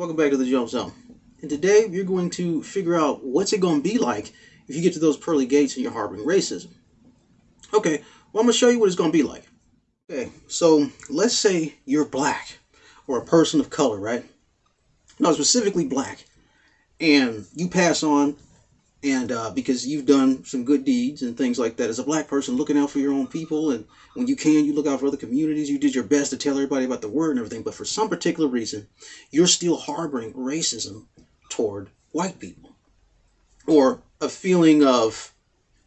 welcome back to the Jump Zone. And today you're going to figure out what's it going to be like if you get to those pearly gates and you're harboring racism. Okay, well I'm going to show you what it's going to be like. Okay, so let's say you're black or a person of color, right? No, specifically black. And you pass on and uh, because you've done some good deeds and things like that. As a black person looking out for your own people and when you can you look out for other communities. You did your best to tell everybody about the word and everything. But for some particular reason you're still harboring racism toward white people. Or a feeling of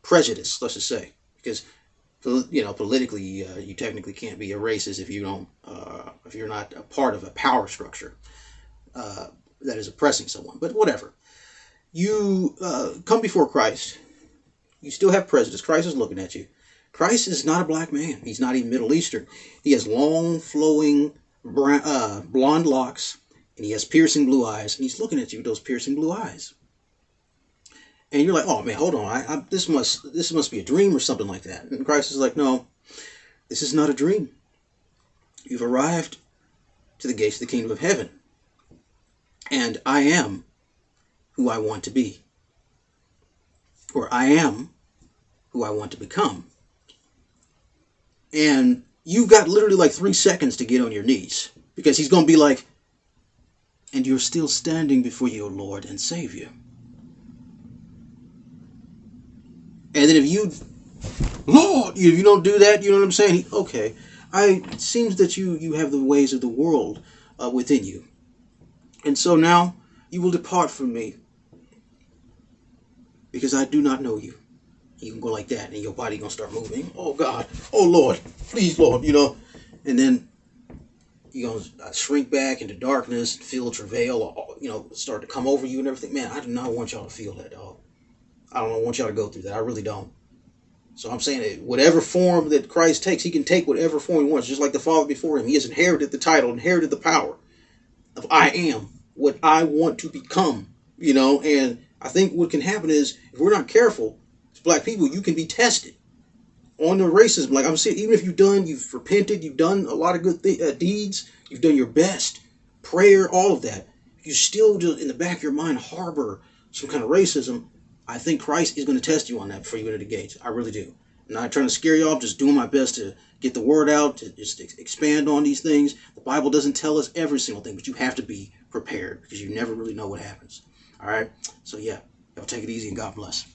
prejudice let's just say. Because you know politically uh, you technically can't be a racist if you don't uh, if you're not a part of a power structure uh, that is oppressing someone. But whatever you uh, come before Christ, you still have prejudice. Christ is looking at you. Christ is not a black man. He's not even Middle Eastern. He has long, flowing, brown, uh, blonde locks, and he has piercing blue eyes, and he's looking at you with those piercing blue eyes. And you're like, "Oh man, hold on! I, I, this must this must be a dream or something like that." And Christ is like, "No, this is not a dream. You've arrived to the gates of the kingdom of heaven, and I am who I want to be. Or I am who I want to become. And you've got literally like three seconds to get on your knees. Because he's going to be like, and you're still standing before your Lord and Savior. And then if you, Lord, if you don't do that, you know what I'm saying? Okay, I it seems that you you have the ways of the world uh, within you, and so now you will depart from me because I do not know you. You can go like that and your body gonna start moving. Oh God, oh Lord, please Lord, you know. And then you're gonna uh, shrink back into darkness, feel travail, uh, you know, start to come over you and everything. Man, I do not want y'all to feel that, dog. I don't want y'all to go through that. I really don't. So I'm saying that whatever form that Christ takes, he can take whatever form he wants, just like the Father before him. He has inherited the title, inherited the power of I am what I want to become, you know, and I think what can happen is if we're not careful, as black people, you can be tested on the racism. Like I'm saying, even if you've done, you've repented, you've done a lot of good uh, deeds, you've done your best, prayer, all of that. You still just in the back of your mind harbor some kind of racism. I think Christ is going to test you on that before you enter the gates. I really do. I'm not trying to scare you off, just doing my best to get the word out, to just expand on these things. The Bible doesn't tell us every single thing, but you have to be prepared because you never really know what happens. All right. So yeah, y'all take it easy and God bless.